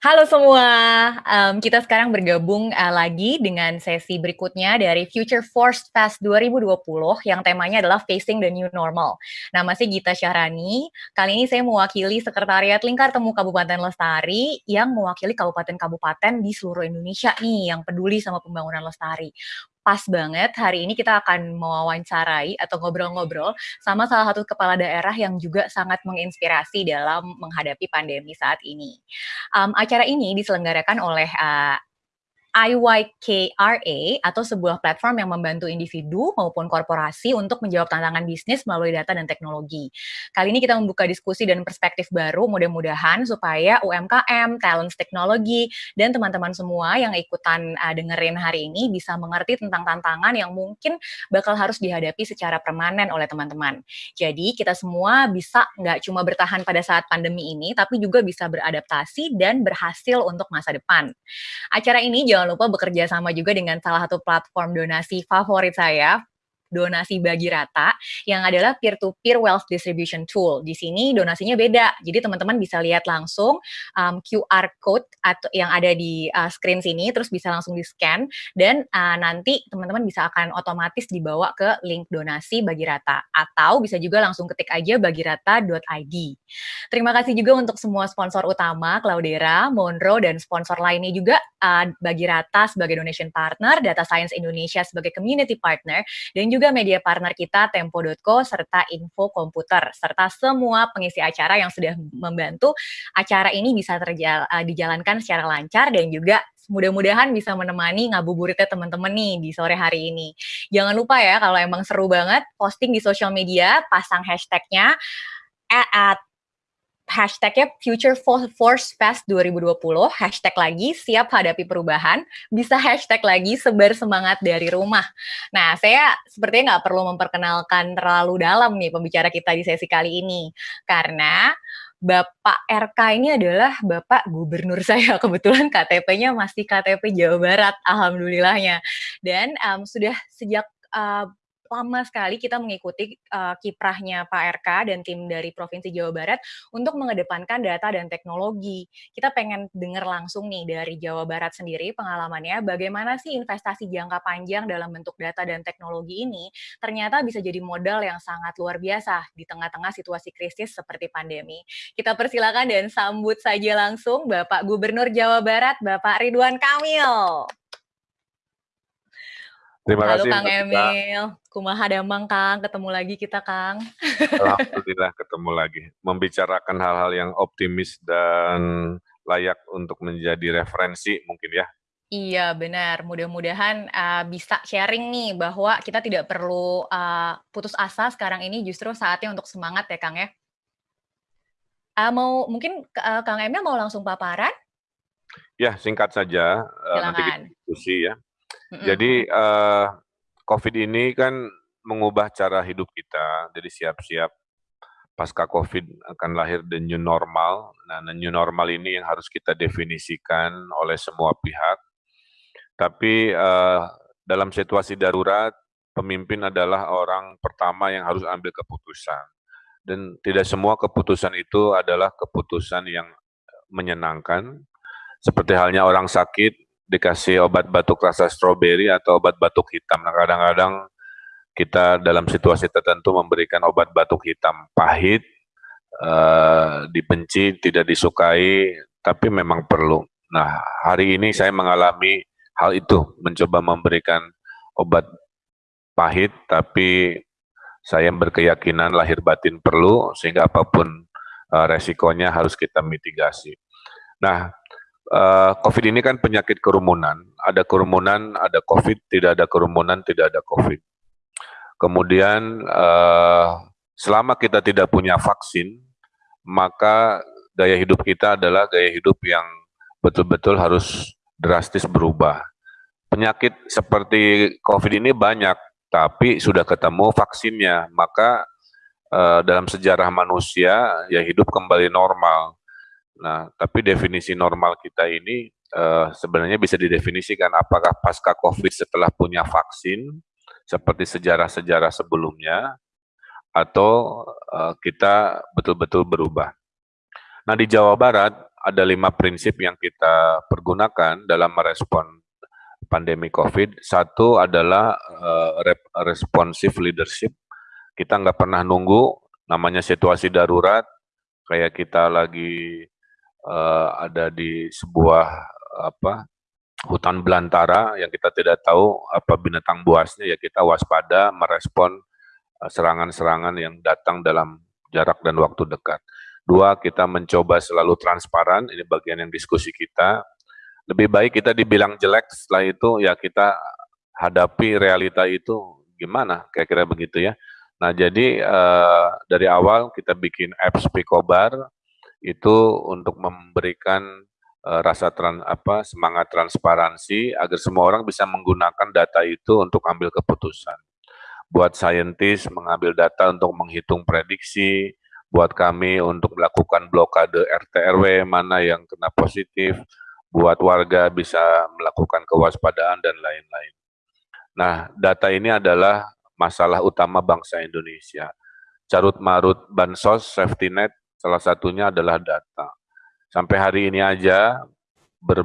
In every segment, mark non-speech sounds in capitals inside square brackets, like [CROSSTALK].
Halo semua, um, kita sekarang bergabung uh, lagi dengan sesi berikutnya dari Future Force Fest 2020 yang temanya adalah Facing the New Normal. Nama saya Gita Syahrani, kali ini saya mewakili Sekretariat Lingkar Temu Kabupaten Lestari yang mewakili kabupaten-kabupaten di seluruh Indonesia nih yang peduli sama pembangunan lestari pas banget hari ini kita akan mewawancarai atau ngobrol-ngobrol sama salah satu kepala daerah yang juga sangat menginspirasi dalam menghadapi pandemi saat ini. Um, acara ini diselenggarakan oleh uh, IYKRA atau sebuah platform yang membantu individu maupun korporasi untuk menjawab tantangan bisnis melalui data dan teknologi. Kali ini kita membuka diskusi dan perspektif baru mudah-mudahan supaya UMKM, talent teknologi, dan teman-teman semua yang ikutan uh, dengerin hari ini bisa mengerti tentang tantangan yang mungkin bakal harus dihadapi secara permanen oleh teman-teman. Jadi kita semua bisa nggak cuma bertahan pada saat pandemi ini, tapi juga bisa beradaptasi dan berhasil untuk masa depan. Acara ini jangan jangan lupa bekerja sama juga dengan salah satu platform donasi favorit saya, donasi bagi rata yang adalah peer-to-peer wealth distribution tool. Di sini donasinya beda, jadi teman-teman bisa lihat langsung um, QR code atau yang ada di uh, screen sini, terus bisa langsung di scan dan uh, nanti teman-teman bisa akan otomatis dibawa ke link donasi bagi rata atau bisa juga langsung ketik aja bagirata.id. Terima kasih juga untuk semua sponsor utama Claudera, Monroe dan sponsor lainnya juga uh, bagi rata sebagai donation partner, Data Science Indonesia sebagai community partner dan juga juga media partner kita Tempo.co serta Info Komputer serta semua pengisi acara yang sudah membantu acara ini bisa terjal, uh, dijalankan secara lancar dan juga mudah-mudahan bisa menemani ngabuburitnya teman-teman nih di sore hari ini. Jangan lupa ya kalau emang seru banget posting di sosial media, pasang hashtagnya at hashtagnya Future Force Fest 2020, hashtag lagi siap hadapi perubahan, bisa hashtag lagi sebar semangat dari rumah. Nah, saya sepertinya nggak perlu memperkenalkan terlalu dalam nih pembicara kita di sesi kali ini, karena Bapak RK ini adalah Bapak Gubernur [LAUGHS] saya. Kebetulan KTP-nya masih KTP Jawa Barat, alhamdulillahnya. Dan um, sudah sejak uh, lama sekali kita mengikuti uh, kiprahnya Pak RK dan tim dari Provinsi Jawa Barat untuk mengedepankan data dan teknologi. Kita pengen dengar langsung nih dari Jawa Barat sendiri pengalamannya bagaimana sih investasi jangka panjang dalam bentuk data dan teknologi ini ternyata bisa jadi modal yang sangat luar biasa di tengah-tengah situasi krisis seperti pandemi. Kita persilakan dan sambut saja langsung Bapak Gubernur Jawa Barat, Bapak Ridwan Kamil. Terima Halo kasih. Kang Emil, kumaha damang Kang, ketemu lagi kita Kang. Alhamdulillah ketemu lagi, membicarakan hal-hal yang optimis dan layak untuk menjadi referensi mungkin ya. Iya benar, mudah-mudahan uh, bisa sharing nih bahwa kita tidak perlu uh, putus asa sekarang ini justru saatnya untuk semangat ya Kang ya. Uh, mau mungkin uh, Kang Emil mau langsung paparan? Ya singkat saja, uh, nanti kita diskusi ya. Jadi uh, COVID ini kan mengubah cara hidup kita, jadi siap-siap pasca COVID akan lahir the new normal. Nah, the new normal ini yang harus kita definisikan oleh semua pihak. Tapi uh, dalam situasi darurat, pemimpin adalah orang pertama yang harus ambil keputusan. Dan tidak semua keputusan itu adalah keputusan yang menyenangkan. Seperti halnya orang sakit, dikasih obat batuk rasa stroberi atau obat batuk hitam. Nah, kadang-kadang kita dalam situasi tertentu memberikan obat batuk hitam pahit, uh, dibenci, tidak disukai, tapi memang perlu. Nah, hari ini saya mengalami hal itu, mencoba memberikan obat pahit, tapi saya berkeyakinan lahir batin perlu, sehingga apa pun uh, resikonya harus kita mitigasi. Nah, uh, COVID ini kan penyakit kerumunan. Ada kerumunan, ada COVID, tidak ada kerumunan, tidak ada COVID. Kemudian uh, selama kita tidak punya vaksin, maka gaya hidup kita adalah gaya hidup yang betul-betul harus drastis berubah. Penyakit seperti COVID ini banyak, tapi sudah ketemu vaksinnya, maka uh, dalam sejarah manusia ya hidup kembali normal Nah, tapi definisi normal kita ini uh, sebenarnya bisa didefinisikan apakah pasca COVID setelah punya vaksin, seperti sejarah-sejarah sebelumnya, atau uh, kita betul-betul berubah. Nah di Jawa Barat ada lima prinsip yang kita pergunakan dalam merespon pandemi COVID. Satu adalah uh, responsive leadership. Kita nggak pernah nunggu, namanya situasi darurat, kayak kita lagi uh, ada di sebuah apa hutan belantara yang kita tidak tahu apa binatang buasnya ya kita waspada merespon eh, serangan-serangan yang datang dalam jarak dan waktu dekat. Dua, kita mencoba selalu transparan, ini bagian yang diskusi kita. Lebih baik kita dibilang jelek, setelah itu ya kita hadapi realita itu gimana, kira-kira begitu ya. Nah jadi uh, dari awal kita bikin apps Picobar, itu untuk memberikan uh, rasa tran, apa, semangat transparansi agar semua orang bisa menggunakan data itu untuk ambil keputusan. Buat saintis mengambil data untuk menghitung prediksi, buat kami untuk melakukan blokade RT RW mana yang kena positif, buat warga bisa melakukan kewaspadaan dan lain-lain. Nah, data ini adalah masalah utama bangsa Indonesia. Carut marut bansos, safety net, salah satunya adalah data. Sampai hari ini aja, ber,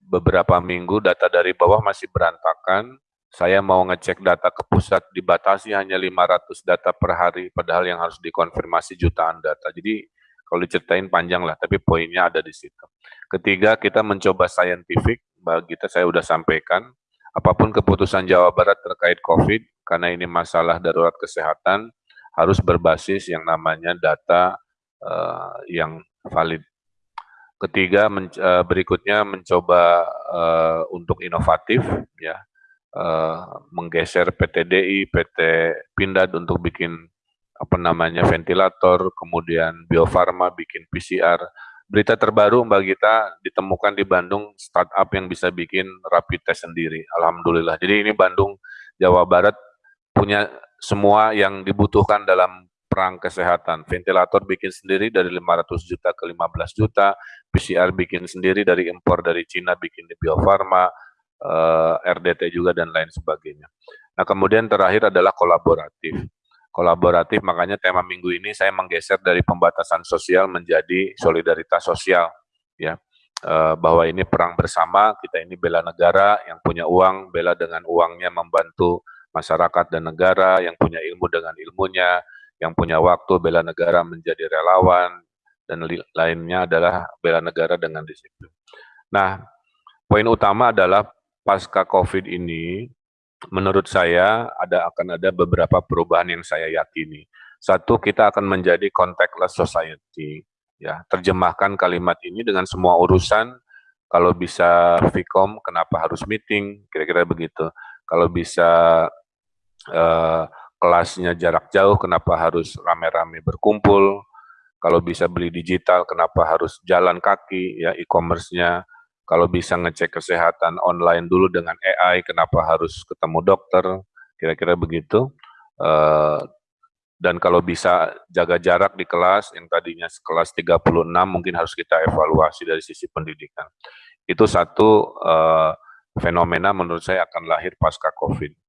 beberapa minggu data dari bawah masih berantakan. Saya mau ngecek data ke pusat, dibatasi hanya 500 data per hari, padahal yang harus dikonfirmasi jutaan data. Jadi kalau diceritain panjang lah, tapi poinnya ada di situ. Ketiga, kita mencoba scientific, bagi kita saya sudah sampaikan, apa pun keputusan Jawa Barat terkait COVID, karena ini masalah darurat kesehatan, harus berbasis yang namanya data uh, yang valid. Ketiga, men, uh, berikutnya mencoba uh, untuk inovatif, ya, uh, menggeser PTDI, PT Pindad untuk bikin apa namanya ventilator, kemudian Bio Farma bikin PCR. Berita terbaru Mbak Gita ditemukan di Bandung startup yang bisa bikin rapid test sendiri. Alhamdulillah. Jadi ini Bandung, Jawa Barat punya semua yang dibutuhkan dalam perang kesehatan. Ventilator bikin sendiri dari 500 juta ke 15 juta, PCR bikin sendiri dari impor dari Cina, bikin di Bio Farma, eh, RDT juga dan lain sebagainya. Nah kemudian terakhir adalah kolaboratif. Kolaboratif makanya tema minggu ini saya menggeser dari pembatasan sosial menjadi solidaritas sosial, ya uh, bahwa ini perang bersama, kita ini bela negara, yang punya uang, bela dengan uangnya membantu masyarakat dan negara, yang punya ilmu dengan ilmunya, yang punya waktu bela negara menjadi relawan, dan lainnya adalah bela negara dengan disiplin. Nah, poin utama adalah pasca COVID ini, menurut saya ada akan ada beberapa perubahan yang saya yakini. Satu, kita akan menjadi contactless society. Ya, terjemahkan kalimat ini dengan semua urusan. Kalau bisa Vcom, kenapa harus meeting? Kira-kira begitu. Kalau bisa uh, kelasnya jarak jauh, kenapa harus rame-rame berkumpul, kalau bisa beli digital, kenapa harus jalan kaki, ya e-commerce-nya, kalau bisa ngecek kesehatan online dulu dengan AI, kenapa harus ketemu dokter, kira-kira begitu. Uh, dan kalau bisa jaga jarak di kelas, yang tadinya kelas 36 mungkin harus kita evaluasi dari sisi pendidikan. Itu satu uh, fenomena menurut saya akan lahir pasca COVID.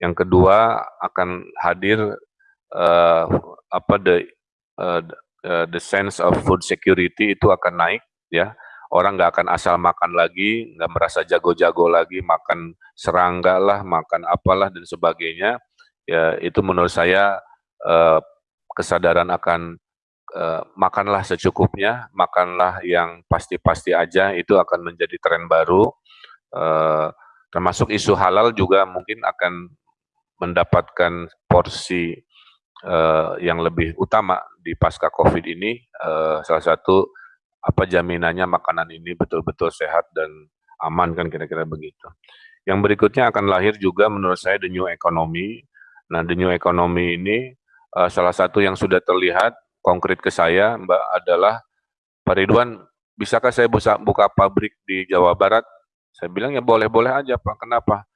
Yang kedua akan hadir uh, apa the uh, the sense of food security itu akan naik ya. Orang nggak akan asal makan lagi, nggak merasa jago-jago lagi, makan serangga lah, makan apalah dan sebagainya. Ya itu menurut saya uh, kesadaran akan uh, makanlah secukupnya, makanlah yang pasti-pasti aja itu akan menjadi tren baru. Uh, termasuk isu halal juga mungkin akan mendapatkan porsi uh, yang lebih utama di pasca COVID ini. Uh, salah satu apa jaminannya makanan ini betul-betul sehat dan aman kan kira-kira begitu. Yang berikutnya akan lahir juga menurut saya the new economy. Nah, the new economy ini uh, salah satu yang sudah terlihat konkret ke saya, Mbak, adalah Pak Ridwan, bisakah saya buka, buka pabrik di Jawa Barat? Saya bilang ya boleh-boleh aja Pak. Kenapa?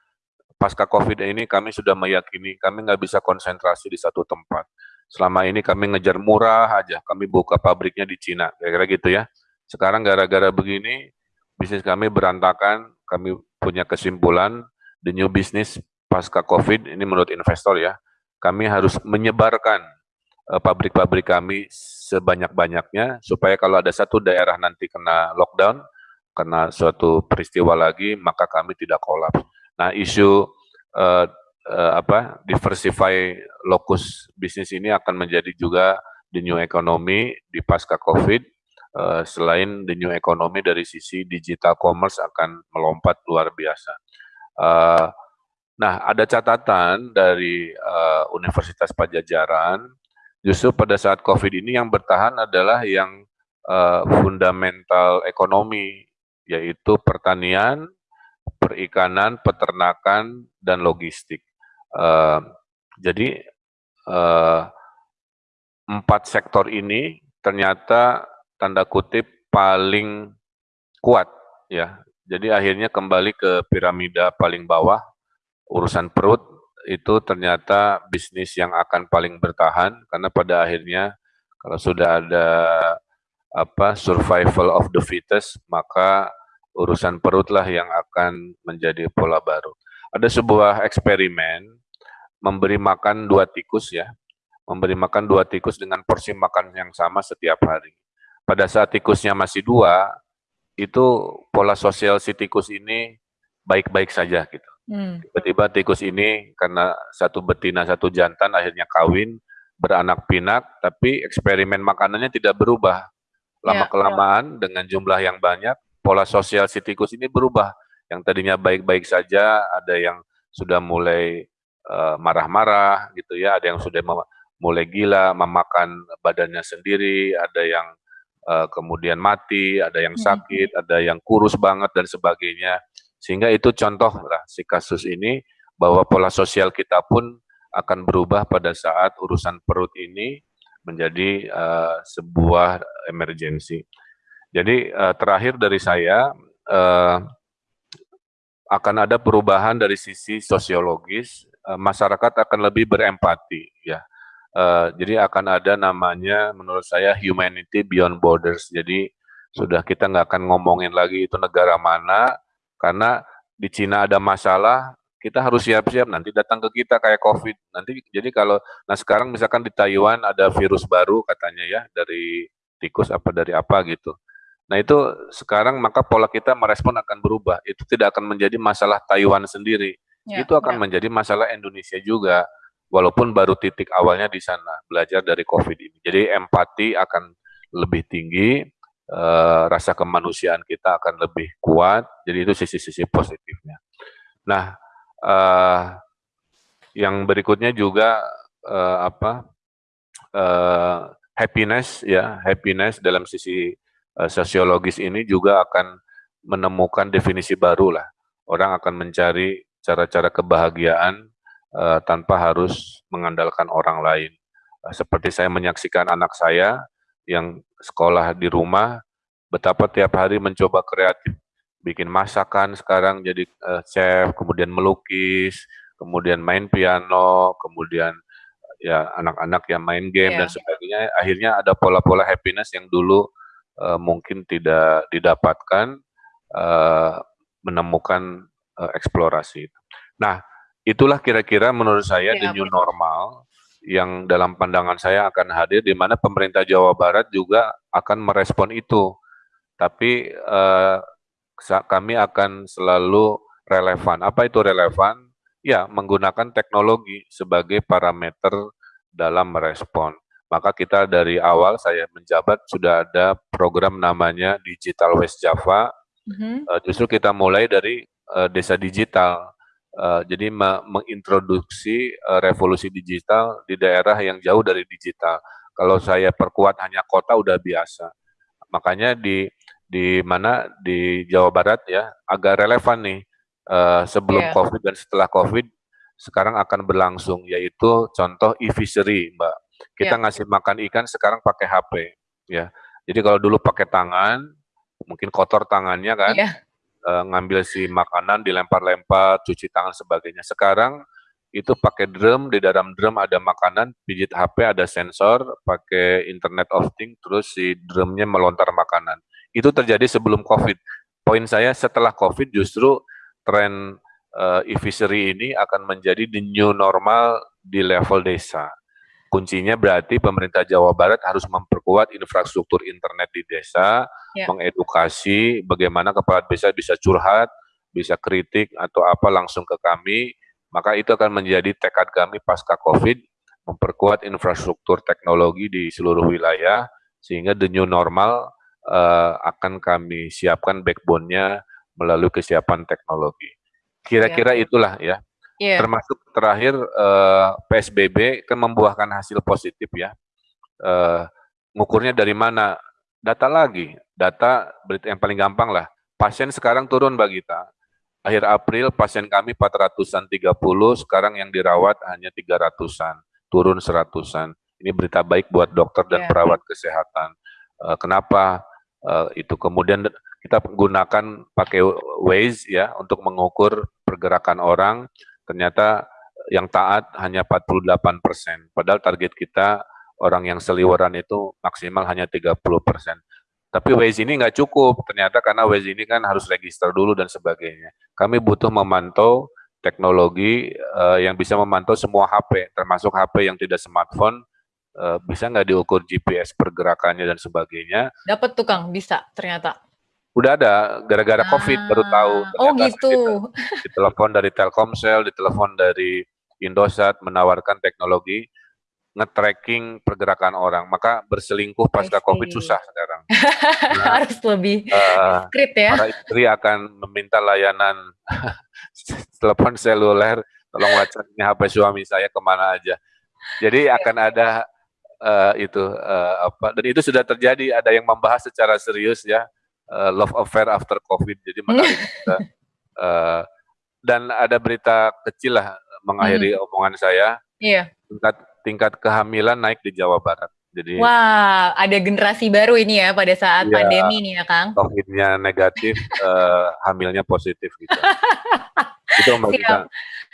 Pasca COVID ini kami sudah meyakini kami nggak bisa konsentrasi di satu tempat. Selama ini kami ngejar murah aja, kami buka pabriknya di Cina, kira-kira gitu ya. Sekarang gara-gara begini, bisnis kami berantakan, kami punya kesimpulan, the new business pasca COVID, ini menurut investor ya, kami harus menyebarkan uh, pabrik-pabrik kami sebanyak-banyaknya supaya kalau ada satu daerah nanti kena lockdown, kena suatu peristiwa lagi, maka kami tidak kolaps. Nah, isu uh, uh, apa diversify lokus bisnis ini akan menjadi juga the new economy di pasca COVID. Uh, selain the new economy dari sisi digital commerce akan melompat luar biasa. Uh, nah, ada catatan dari uh, Universitas Pajajaran, justru pada saat COVID ini yang bertahan adalah yang fundamental ekonomi, yaitu pertanian, perikanan, peternakan, dan logistik. Uh, jadi uh, empat sektor ini ternyata tanda kutip paling kuat ya. Jadi akhirnya kembali ke piramida paling bawah urusan perut itu ternyata bisnis yang akan paling bertahan karena pada akhirnya kalau sudah ada apa survival of the fittest maka urusan perut lah yang akan menjadi pola baru. Ada sebuah eksperimen memberi makan dua tikus ya, memberi makan dua tikus dengan porsi makan yang sama setiap hari. Pada saat tikusnya masih dua, itu pola sosial si tikus ini baik-baik saja gitu. Hmm. Tiba-tiba tikus ini karena satu betina satu jantan akhirnya kawin beranak pinak, tapi eksperimen makanannya tidak berubah. Lama kelamaan ya. dengan jumlah yang banyak, pola sosial si tikus ini berubah. Yang tadinya baik-baik saja, ada yang sudah mulai eh, marah-marah uh, gitu ya, ada yang sudah mulai gila, memakan badannya sendiri, ada yang uh, kemudian mati, ada yang hmm. sakit, ada yang kurus banget dan sebagainya. Sehingga itu contoh lah si kasus ini bahwa pola sosial kita pun akan berubah pada saat urusan perut ini menjadi uh, sebuah emergensi. Jadi uh, terakhir dari saya uh, akan ada perubahan dari sisi sosiologis, uh, masyarakat akan lebih berempati ya. Uh, jadi akan ada namanya menurut saya humanity beyond borders. Jadi sudah kita nggak akan ngomongin lagi itu negara mana karena di Cina ada masalah kita harus siap-siap nanti datang ke kita kayak COVID. Nanti jadi kalau nah sekarang misalkan di Taiwan ada virus baru katanya ya dari tikus apa dari apa gitu. Nah itu sekarang maka pola kita merespon akan berubah. Itu tidak akan menjadi masalah Taiwan sendiri. Ya, itu akan ya. menjadi masalah Indonesia juga. Walaupun baru titik awalnya di sana belajar dari COVID ini. Jadi empati akan lebih tinggi, uh, rasa kemanusiaan kita akan lebih kuat. Jadi itu sisi-sisi positifnya. Nah, uh, yang berikutnya juga uh, apa? Uh, happiness ya, happiness dalam sisi sosiologis ini juga akan menemukan definisi baru lah. Orang akan mencari cara-cara kebahagiaan uh, tanpa harus mengandalkan orang lain. Uh, seperti saya menyaksikan anak saya yang sekolah di rumah, betapa tiap hari mencoba kreatif, bikin masakan sekarang jadi uh, chef, kemudian melukis, kemudian main piano, kemudian ya anak-anak yang main game yeah. dan sebagainya. Akhirnya ada pola-pola happiness yang dulu uh, mungkin tidak didapatkan uh, menemukan uh, eksplorasi itu. Nah, itulah kira-kira menurut saya ya, the new normal yang dalam pandangan saya akan hadir di mana pemerintah Jawa Barat juga akan merespon itu. Tapi kami akan selalu relevan. Apa itu relevan? Ya, menggunakan teknologi sebagai parameter dalam merespon. Maka kita dari awal saya menjabat sudah ada program namanya Digital West Java. Mm-hmm. Uh, justru kita mulai dari uh, desa digital. Uh, jadi mengintroduksi uh, revolusi digital di daerah yang jauh dari digital. Kalau saya perkuat hanya kota udah biasa. Makanya di di mana di Jawa Barat ya agak relevan nih uh, sebelum yeah. COVID dan setelah COVID sekarang akan berlangsung yaitu contoh e-fishery, Mbak. Kita yeah. ngasih makan ikan sekarang pakai HP, ya. Jadi kalau dulu pakai tangan, mungkin kotor tangannya kan. Iya. uh, ngambil si makanan dilempar-lempar, cuci tangan sebagainya. Sekarang itu pakai drum, di dalam drum ada makanan, pijit HP, ada sensor, pakai Internet of Things, terus si drumnya melontar makanan. Itu terjadi sebelum COVID. Poin saya setelah COVID justru tren uh, e-fishery ini akan menjadi the new normal di level desa kuncinya berarti pemerintah Jawa Barat harus memperkuat infrastruktur internet di desa, ya. mengedukasi bagaimana kepala desa bisa curhat, bisa kritik atau apa langsung ke kami, maka itu akan menjadi tekad kami pasca COVID, memperkuat infrastruktur teknologi di seluruh wilayah, sehingga the new normal uh, akan kami siapkan backbone-nya melalui kesiapan teknologi. Kira-kira ya. itulah ya Yeah. Termasuk terakhir uh, eh, PSBB kan membuahkan hasil positif ya. Uh, ngukurnya dari mana? Data lagi, data berita yang paling gampang lah. Pasien sekarang turun Mbak Gita. Akhir April pasien kami 400-an 30, sekarang yang dirawat hanya 300-an, turun 100-an. Ini berita baik buat dokter dan yeah. perawat kesehatan. Uh, kenapa uh, itu kemudian kita gunakan pakai Waze ya untuk mengukur pergerakan orang ternyata yang taat hanya 48 persen, padahal target kita orang yang seliweran itu maksimal hanya 30 persen. Tapi Waze ini nggak cukup, ternyata karena Waze ini kan harus register dulu dan sebagainya. Kami butuh memantau teknologi uh, yang bisa memantau semua HP, termasuk HP yang tidak smartphone, uh, bisa nggak diukur GPS pergerakannya dan sebagainya. Dapat tukang, bisa ternyata. Udah ada, gara-gara COVID baru tahu. Oh gitu. Ditelepon dari Telkomsel, ditelepon dari Indosat menawarkan teknologi nge-tracking pergerakan orang. Maka berselingkuh pasca COVID susah sekarang. [LAUGHS] Nah, Harus lebih uh, ya. Para istri akan meminta layanan [LAUGHS] telepon seluler, tolong ini HP suami saya ke mana aja. Jadi akan ada uh, itu uh, apa dan itu sudah terjadi ada yang membahas secara serius ya uh, love affair after COVID. Jadi menarik kita. Uh, dan ada berita kecil lah mengakhiri hmm. omongan saya. Iya. Tingkat tingkat kehamilan naik di Jawa Barat. Jadi Wah, ada generasi baru ini ya pada saat ya, pandemi nih ya, Kang. COVID-nya negatif, uh, [LAUGHS] hamilnya positif gitu. [LAUGHS] itu Kita.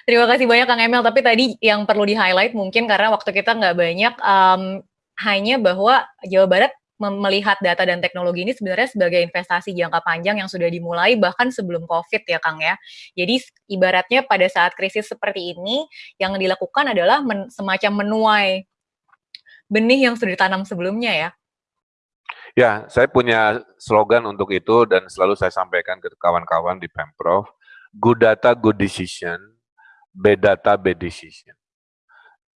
Terima kasih banyak Kang Emil. Tapi tadi yang perlu di-highlight mungkin karena waktu kita nggak banyak, um, hanya bahwa Jawa Barat melihat data dan teknologi ini sebenarnya sebagai investasi jangka panjang yang sudah dimulai bahkan sebelum COVID ya Kang ya. Jadi ibaratnya pada saat krisis seperti ini yang dilakukan adalah men, semacam menuai benih yang sudah ditanam sebelumnya ya. Ya, saya punya slogan untuk itu dan selalu saya sampaikan ke kawan-kawan di Pemprov, good data, good decision, bad data, bad decision.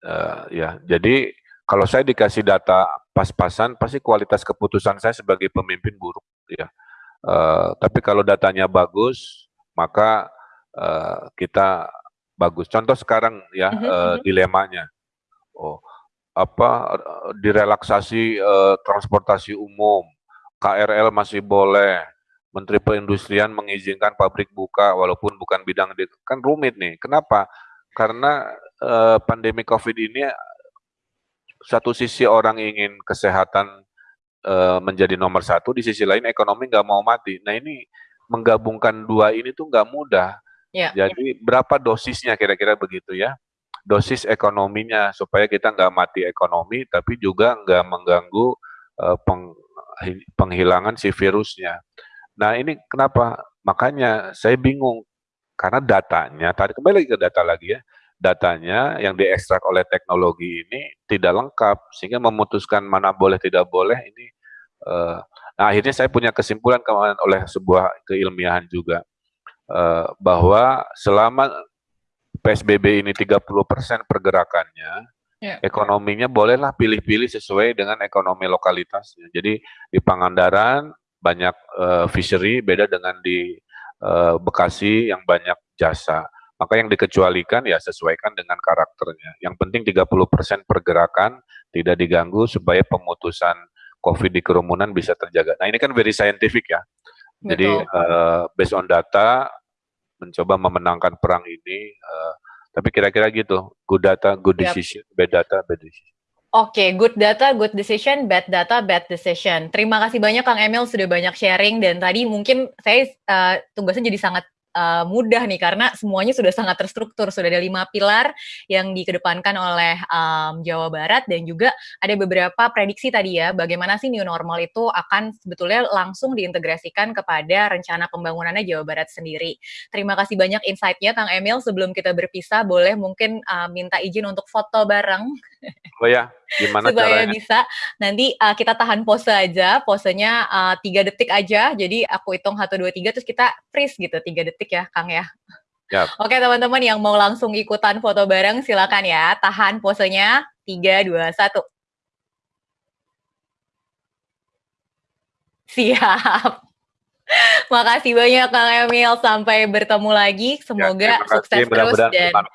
Uh, ya, jadi kalau saya dikasih data pas-pasan pasti kualitas keputusan saya sebagai pemimpin buruk ya. Uh, tapi kalau datanya bagus, maka uh, kita bagus. Contoh sekarang ya uh, dilemanya, oh apa direlaksasi uh, transportasi umum, KRL masih boleh, Menteri Perindustrian mengizinkan pabrik buka walaupun bukan bidang di, kan rumit nih. Kenapa? Karena uh, pandemi COVID ini satu sisi orang ingin kesehatan uh, menjadi nomor satu, di sisi lain ekonomi nggak mau mati. Nah ini menggabungkan dua ini tuh nggak mudah. Ya. Jadi berapa dosisnya kira-kira begitu ya? Dosis ekonominya supaya kita nggak mati ekonomi, tapi juga nggak mengganggu peng, penghilangan si virusnya. Nah ini kenapa? Makanya saya bingung karena datanya, tadi kembali ke data lagi ya, datanya yang diekstrak oleh teknologi ini tidak lengkap sehingga memutuskan mana boleh tidak boleh ini uh, nah akhirnya saya punya kesimpulan kemarin oleh sebuah keilmiahan juga uh, bahwa selama PSBB ini 30% pergerakannya yeah. ekonominya bolehlah pilih-pilih sesuai dengan ekonomi lokalitasnya jadi di Pangandaran banyak uh, fishery beda dengan di uh, Bekasi yang banyak jasa maka yang dikecualikan ya sesuaikan dengan karakternya. Yang penting 30% pergerakan tidak diganggu supaya pemutusan COVID di kerumunan bisa terjaga. Nah ini kan very scientific ya. Betul. Jadi uh, based on data mencoba memenangkan perang ini. Uh, tapi kira-kira gitu, good data, good decision, yep. bad data, bad decision. Oke, okay, good data, good decision, bad data, bad decision. Terima kasih banyak Kang Emil sudah banyak sharing dan tadi mungkin saya uh, tugasnya jadi sangat uh, mudah nih karena semuanya sudah sangat terstruktur, sudah ada lima pilar yang dikedepankan oleh um, Jawa Barat dan juga ada beberapa prediksi tadi ya, bagaimana sih new normal itu akan sebetulnya langsung diintegrasikan kepada rencana pembangunannya Jawa Barat sendiri. Terima kasih banyak insight-nya Kang Emil. Sebelum kita berpisah, boleh mungkin uh, minta izin untuk foto bareng. Oh ya, gimana Supaya caranya? bisa nanti uh, kita tahan pose aja, posenya uh, tiga detik aja. Jadi aku hitung satu dua tiga, terus kita freeze gitu tiga detik ya, Kang ya. Yep. Oke teman-teman yang mau langsung ikutan foto bareng silakan ya, tahan posenya tiga dua satu. Siap. [LAUGHS] Makasih banyak Kang Emil, sampai bertemu lagi. Ya, Semoga ya, sukses terus dan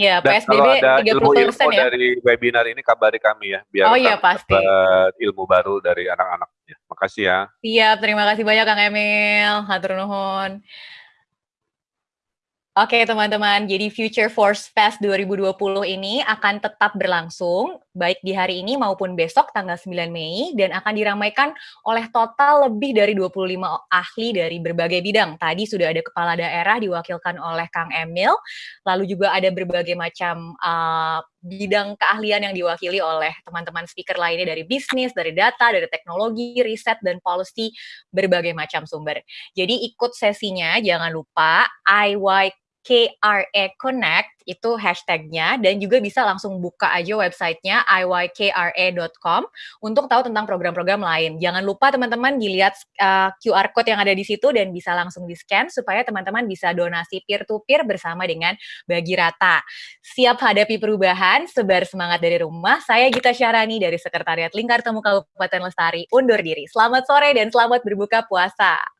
ya. Ya, PSBB kalau ada 30% ilmu, ilmu ya. dari webinar ini kabari kami ya, biar oh, iya, pasti. dapat ilmu baru dari anak-anak. Ya. Makasih ya. Siap, terima kasih banyak Kang Emil. Hatur nuhun. Oke teman-teman, jadi Future Force Fest 2020 ini akan tetap berlangsung, baik di hari ini maupun besok tanggal 9 Mei, dan akan diramaikan oleh total lebih dari 25 ahli dari berbagai bidang. Tadi sudah ada kepala daerah diwakilkan oleh Kang Emil, lalu juga ada berbagai macam uh, bidang keahlian yang diwakili oleh teman-teman speaker lainnya dari bisnis, dari data, dari teknologi, riset, dan policy berbagai macam sumber. Jadi ikut sesinya, jangan lupa IY KRA Connect itu hashtagnya dan juga bisa langsung buka aja websitenya iykra.com untuk tahu tentang program-program lain. Jangan lupa teman-teman dilihat uh, eh, QR code yang ada di situ dan bisa langsung di scan supaya teman-teman bisa donasi peer-to-peer bersama dengan Bagi Rata. Siap hadapi perubahan, sebar semangat dari rumah. Saya Gita Syarani dari Sekretariat Lingkar Temu Kabupaten Lestari undur diri. Selamat sore dan selamat berbuka puasa.